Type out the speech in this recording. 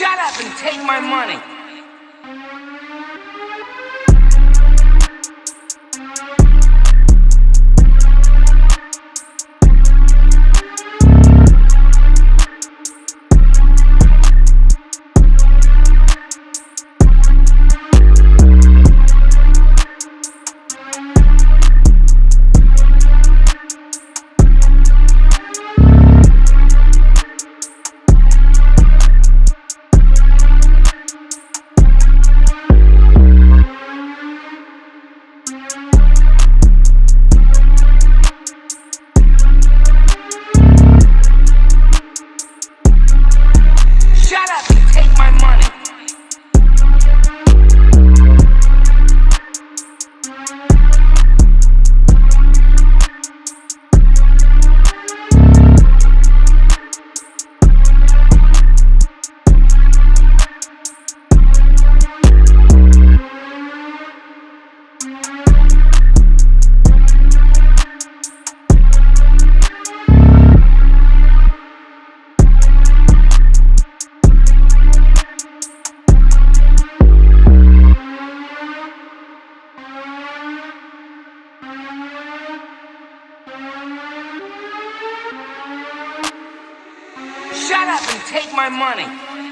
Shut up and take my money. Shut up and take my money.